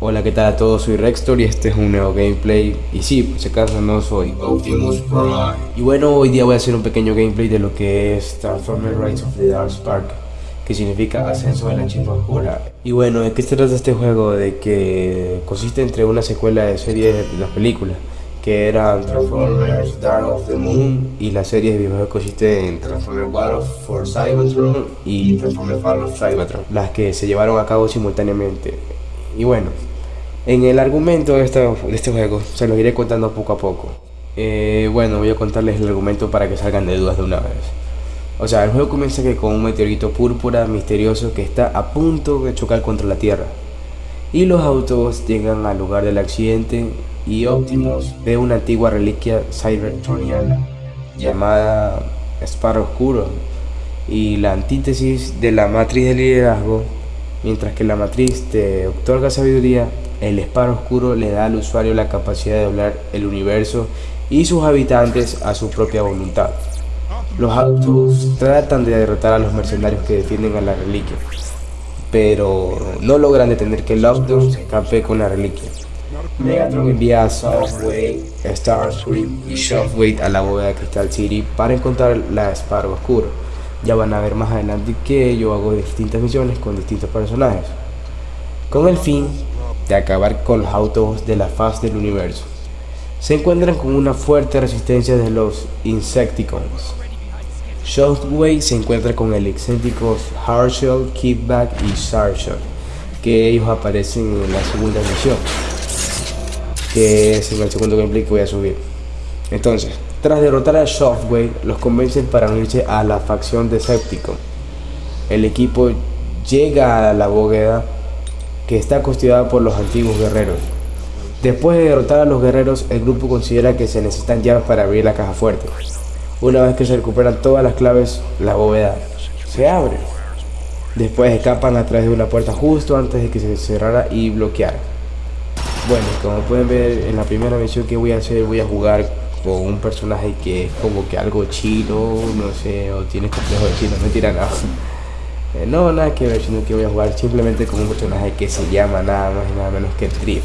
Hola, ¿qué tal a todos? Soy Rextor y este es un nuevo gameplay. Y sí, por si acaso no soy Optimus Prime. Y bueno, hoy día voy a hacer un pequeño gameplay de lo que es Transformers Rise of the Dark Spark, que significa ascenso de la chispa oscura. Y bueno, ¿de qué se trata este juego? De que consiste entre una secuela de series de las películas que eran Transformers Dark of the Moon y la serie de videojuegos consiste en Transformers War for Cybertron y Transformers Fall of Cybertron, las que se llevaron a cabo simultáneamente. Y bueno, en el argumento de este, de este juego se los iré contando poco a poco. Eh, bueno, voy a contarles el argumento para que salgan de dudas de una vez. O sea, el juego comienza que con un meteorito púrpura misterioso que está a punto de chocar contra la Tierra. Y los autos llegan al lugar del accidente y Optimus ve una antigua reliquia cybertroniana llamada Sparrow Oscuro y la antítesis de la matriz de liderazgo, mientras que la matriz te otorga sabiduría, el Sparrow Oscuro le da al usuario la capacidad de doblar el universo y sus habitantes a su propia voluntad. Los autos tratan de derrotar a los mercenarios que defienden a la reliquia, pero no logran detener que Lockdown se escape con la reliquia. Megatron envía a Software, Starscream y Shockwave a la bóveda de Crystal City para encontrar la Sparrow Oscuro. Ya van a ver más adelante que yo hago distintas misiones con distintos personajes, con el fin de acabar con los autos de la faz del universo. Se encuentran con una fuerte resistencia de los Insecticons. Shockwave se encuentra con el excéntricos Harshell, Kickback y Sarshot, que ellos aparecen en la segunda misión que es el segundo gameplay que voy a subir. Entonces, tras derrotar a Shockwave, los convencen para unirse a la facción de Decepticon. El equipo llega a la bóveda que está constituida por los antiguos guerreros. Después de derrotar a los guerreros, el grupo considera que se necesitan llaves para abrir la caja fuerte. Una vez que se recuperan todas las claves, la bóveda se abre. Después escapan a través de una puerta justo antes de que se cerrara y bloqueara. Bueno, como pueden ver en la primera misión que voy a hacer, voy a jugar con un personaje que es como que algo chino, no sé, o tiene complejo de chino, no tira nada. Eh, no, nada que ver, sino que voy a jugar simplemente con un personaje que se llama nada más y nada menos que Drift.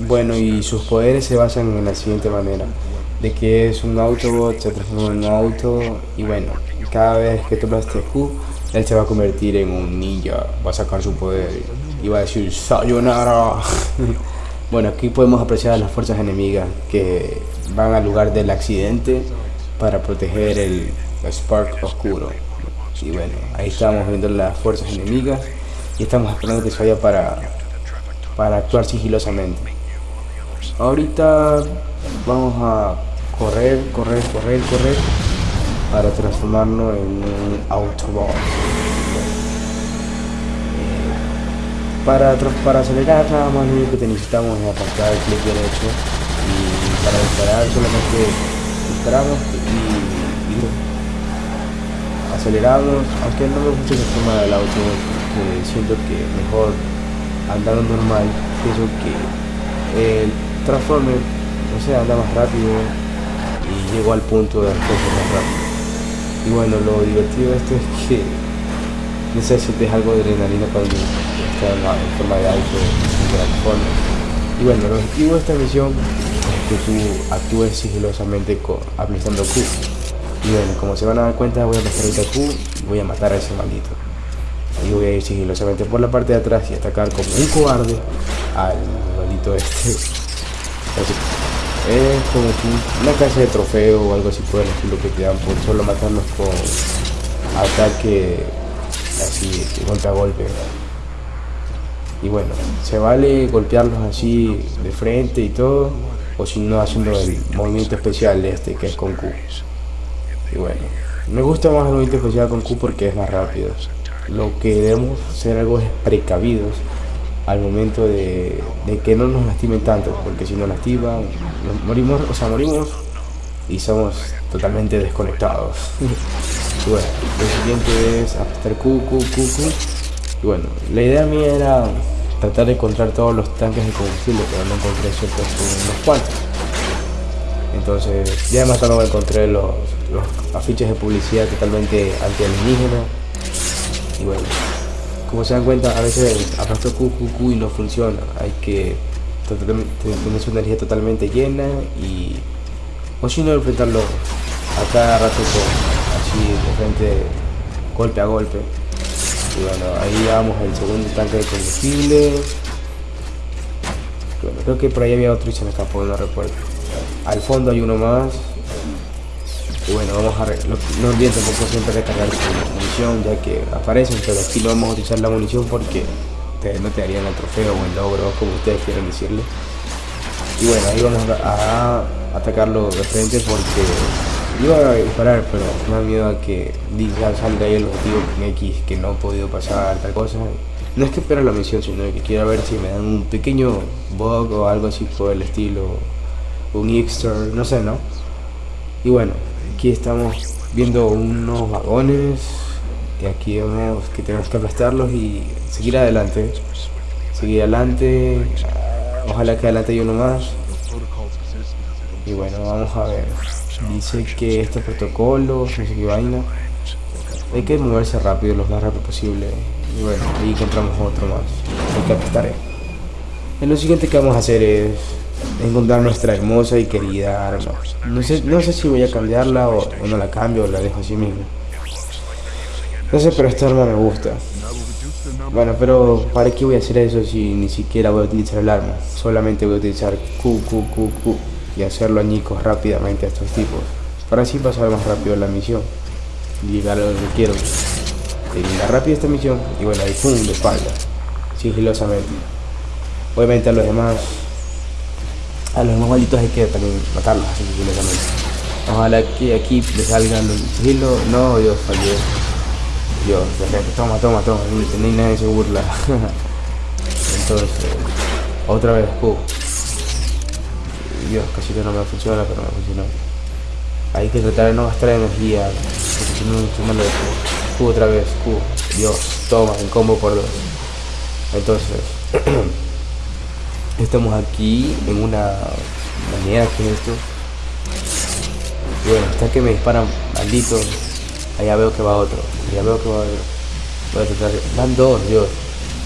Bueno, y sus poderes se basan en la siguiente manera. De que es un Autobot, se transforma en un auto y bueno, cada vez que tomas este Q, él se va a convertir en un ninja, va a sacar su poder iba a decir Sayonara. bueno, aquí podemos apreciar a las fuerzas enemigas que van al lugar del accidente para proteger el Spark oscuro. Y bueno, ahí estamos viendo las fuerzas enemigas y estamos esperando que se vaya para, para actuar sigilosamente. Ahorita vamos a correr, correr, correr, correr para transformarnos en un Autobot. Para, para acelerar nada más lo único que necesitamos es apartar el clic derecho y para disparar solamente disparamos y, aceleramos, aunque no me gusta esa forma del auto, siento que mejor andando normal, pienso que el Transformer, no sé, anda más rápido y llego al punto de hacer más rápido. Y bueno, lo divertido de esto es que necesites algo de adrenalina cuando en, forma de auto Y bueno, el objetivo de esta misión es que tú actúes sigilosamente aplicando Q. Y bueno, como se van a dar cuenta, voy a pasar ahorita Q y voy a matar a ese maldito. Y voy a ir sigilosamente por la parte de atrás y atacar como un cobarde al maldito este. Es como una clase de trofeo o algo así por estilo que te dan por solo matarnos con ataque así, golpe a golpe y bueno, se vale golpearlos así de frente y todo, o si no haciendo el movimiento especial de este que es con Q. Y bueno, me gusta más el movimiento especial con Q porque es más rápido. Lo que debemos ser algo es precavidos al momento de, que no nos lastimen tanto, porque si nos lastiman, morimos, o sea, morimos y somos totalmente desconectados. bueno, lo siguiente es apretar Q, Q, Q, y bueno, la idea mía era tratar de encontrar todos los tanques de combustible, pero no encontré ciertos unos cuantos. Entonces, ya más tarde encontré los, los afiches de publicidad totalmente anti-alienígena. Y bueno, como se dan cuenta, a veces arrastro QQQ y no funciona. Hay que tener su energía totalmente llena y o si no enfrentarlo a cada rato así de frente golpe a golpe. Y bueno ahí vamos el segundo tanque de combustible. Creo que por ahí había otro y se me escapó no recuerdo. Al fondo hay uno más bueno vamos a no, no olviden tampoco siempre recargar su munición ya que aparecen pero aquí no vamos a utilizar la munición porque no te darían el trofeo o el logro como ustedes quieran decirle y bueno ahí vamos a atacarlo de frente porque iba a disparar, pero me da miedo a que diga salga ahí el objetivo con X que no he podido pasar, tal cosa. No es que espera la misión, sino que quiero ver si me dan un pequeño bug o algo así por el estilo, un extra, no sé, ¿no? Y bueno, aquí estamos viendo unos vagones y aquí vemos que tenemos que aplastarlos y seguir adelante. Seguir adelante, ojalá que adelante haya uno más y bueno, vamos a ver. Dice que estos protocolos, no sé vaina. Hay que moverse rápido, lo más rápido posible. Y bueno, ahí encontramos otro más. Hay que apostar. En lo siguiente que vamos a hacer es encontrar nuestra hermosa y querida arma. No sé, no sé si voy a cambiarla o, no la cambio o la dejo así mismo. No sé, pero esta arma me gusta. Bueno, pero ¿para qué voy a hacer eso si ni siquiera voy a utilizar el arma? Solamente voy a utilizar Q, Q, Q, Q y hacerlo añicos rápidamente a estos tipos, para así pasar más rápido la misión y llegar a que quiero. Terminar rápido esta misión y bueno, ahí pum, de espalda, sigilosamente. Obviamente a los demás, a los demás malditos hay que también matarlos así. Ojalá que aquí le salgan los sigilo, no, Dios, fallé. Dios, toma, toma, toma, ni nadie se burla. Entonces, otra vez, pum. Dios, casi que no me funciona, pero me funcionó. Hay que tratar de no gastar energía, porque si no, de Q. otra vez, Q. Dios, toma, en combo por dos. Entonces, estamos aquí en una manera que es esto. bueno, está que me disparan malditos. Allá veo que va otro. Allá veo que va otro. Voy. Van dos, Dios.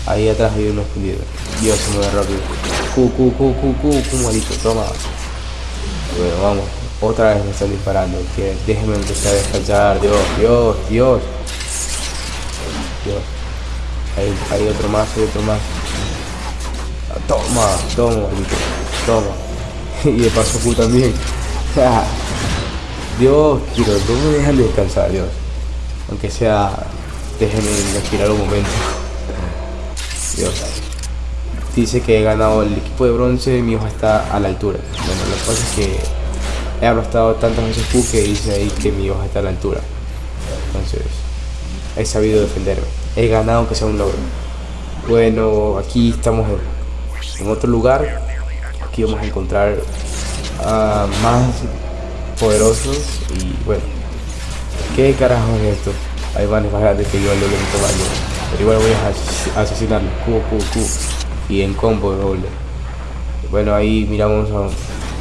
Ahí atrás hay uno escondido. Dios se mueve rápido. Q, Q, Q, Q, Q, Q, maldito, toma. Bueno, vamos. Otra vez me están disparando. Que déjenme empezar a descansar. Dios, Dios, Dios. Dios. Hay, otro más, hay otro más. Toma, toma. Toma. y de paso Q también. Dios, quiero, no me dejan descansar, Dios. Aunque sea, déjenme respirar un momento. Dios. Dice que he ganado el equipo de bronce, mi hijo está a la altura. Bueno, lo que pasa es que he aplastado tantas veces Q que dice ahí que mi hoja está a la altura. Entonces, he sabido defenderme. He ganado aunque sea un logro. Bueno, aquí estamos en, otro lugar. Aquí vamos a encontrar a más poderosos y bueno. ¿Qué carajo es esto? Hay vanes más grandes que yo al doble tamaño. Pero igual voy a asesinarlos. Q, Q, Q y en combo doble. Bueno, ahí miramos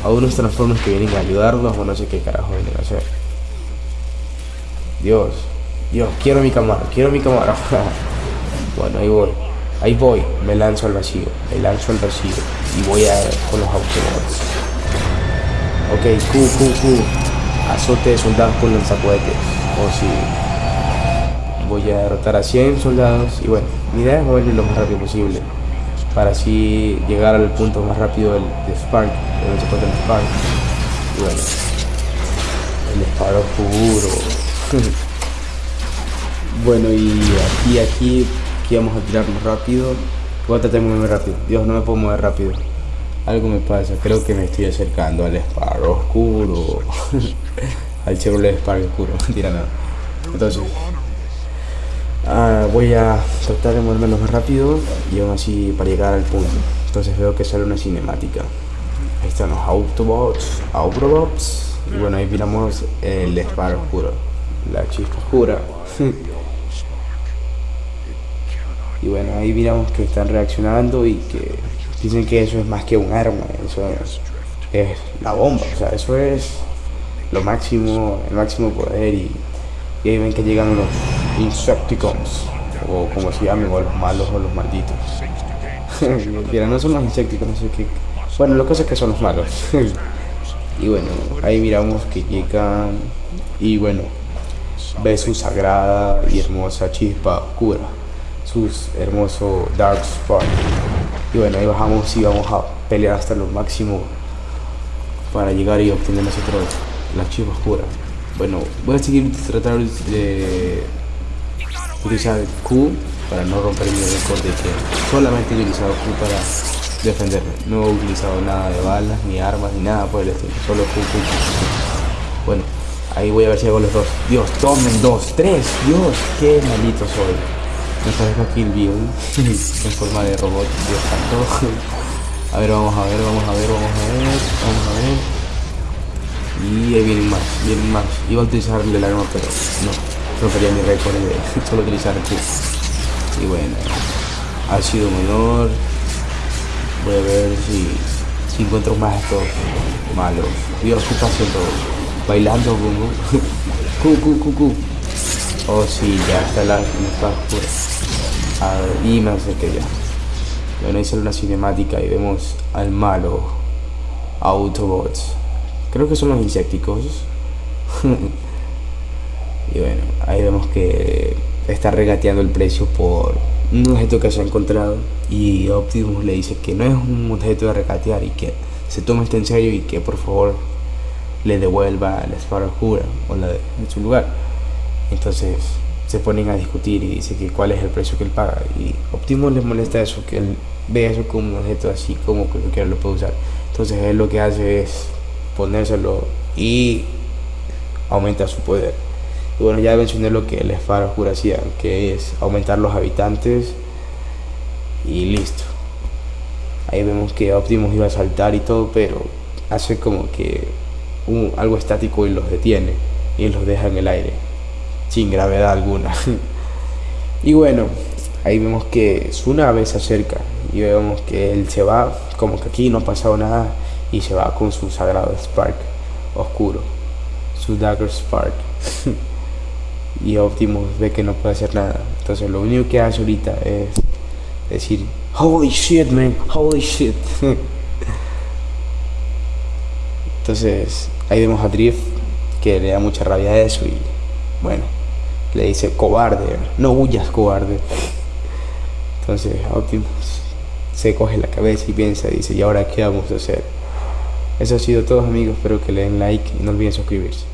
a, unos transformers que vienen a ayudarnos o no sé qué carajo vienen a hacer. Dios, Dios, quiero mi cámara, quiero mi cámara. bueno, ahí voy, ahí voy, me lanzo al vacío, me lanzo al vacío y voy a con los autobots. Ok, Q, Q, Q, azote de soldados con lanzacohetes. O si voy a derrotar a 100 soldados y bueno, mi idea es moverme lo más rápido posible para así llegar al punto más rápido del, de Spark, donde se encuentra el Spark. Y bueno, el disparo puro. bueno, y aquí, aquí, aquí vamos a tirarnos rápido. Voy a tratar de moverme rápido. Dios, no me puedo mover rápido. Algo me pasa, creo que me estoy acercando al Spark oscuro. al Chevrolet Spark oscuro, mentira nada. Entonces, Ah, voy a tratar de moverme lo más rápido y aún así para llegar al punto. Entonces veo que sale una cinemática. Ahí están los Autobots, Autobots. Y bueno, ahí miramos el disparo oscuro, la chispa oscura. bueno, ahí miramos que están reaccionando y que dicen que eso es más que un arma. Eso es la bomba, o sea, eso es lo máximo, el máximo poder y, ahí ven que llegan los Insecticons, o como se llaman, o los malos o los malditos. Mira, no son los Insecticons, no sé qué. Bueno, lo que es que son los malos. y bueno, ahí miramos que llegan y bueno, ve su sagrada y hermosa chispa oscura, sus hermoso Dark Spark. Y bueno, ahí bajamos y vamos a pelear hasta lo máximo para llegar y obtener nosotros la chispa oscura. Bueno, voy a seguir tratar de utilizar Q para no romper mi récord de que solamente he utilizado Q para defenderme. No he utilizado nada de balas, ni armas, ni nada por el estilo. Solo Q. Bueno, ahí voy a ver si hago los dos. Dios, tomen dos, tres. Dios, qué malito soy. Me parezco Kill Bill en forma de robot. Dios santo. A ver, vamos a ver, vamos a ver, vamos a ver, vamos a ver. Y ahí vienen más, vienen más. Iba a utilizar el arma, pero no. Rompería mi récord de solo utilizar el Y bueno, ha sido honor. Voy a ver si, si encuentro más estos malos. Dios, ¿qué está haciendo? Bailando, como cu, cu, cu, cu. Oh, sí, ya está la está oscura. A y me acerqué ya. Bueno, sale una cinemática y vemos al malo Autobots. Creo que son los insecticos. y bueno, ahí vemos que está regateando el precio por un objeto que se ha encontrado. Y Optimus le dice que no es un objeto de regatear y que se tome esto en serio y que por favor le devuelva la espada oscura o la de, su lugar. Entonces se ponen a discutir y dice que cuál es el precio que él paga. Y Optimus le molesta eso, que él ve eso como un objeto así como que cualquiera lo puede usar. Entonces él lo que hace es ponérselo y aumenta su poder. Y bueno, ya mencioné lo que el espada oscura hacía, que es aumentar los habitantes y listo. Ahí vemos que Optimus iba a saltar y todo, pero hace como que algo estático y los detiene y los deja en el aire, sin gravedad alguna. y bueno, ahí vemos que su nave se acerca y vemos que él se va, como que aquí no ha pasado nada y se va con su sagrado Spark oscuro, su Dagger Spark. y Optimus ve que no puede hacer nada. Entonces lo único que hace ahorita es decir, holy shit man, holy shit. Entonces ahí vemos a Drift que le da mucha rabia a eso y bueno, le dice cobarde, no huyas cobarde. Entonces Optimus se coge la cabeza y piensa dice, ¿y ahora qué vamos a hacer? Eso ha sido todo amigos, espero que le den like y no olviden suscribirse.